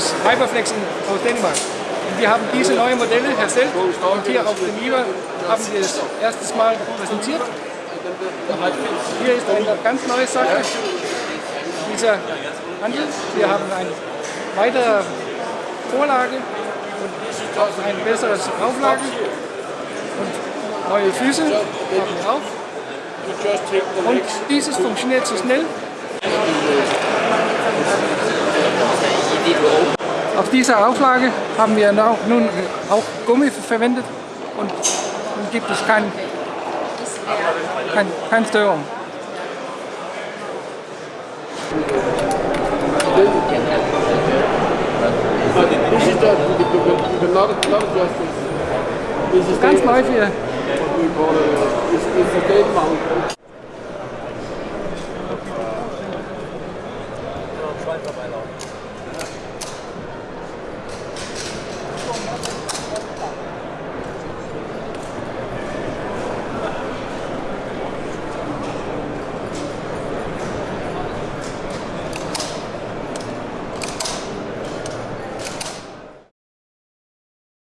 aus Hyperflex in, aus Dänemark. Und wir haben diese neuen Modelle erstellt und hier auf dem IWA haben wir es erstes Mal präsentiert. Hier ist eine ganz neue Sache, dieser Handel. Wir haben eine weitere Vorlage und ein besseres Auflage und neue Füße haben. Und dieses funktioniert so schnell. Auf dieser Auflage haben wir nun auch Gummi verwendet und gibt es kein, kein, keine Störung. Ganz neu für Schweizer Beilauf.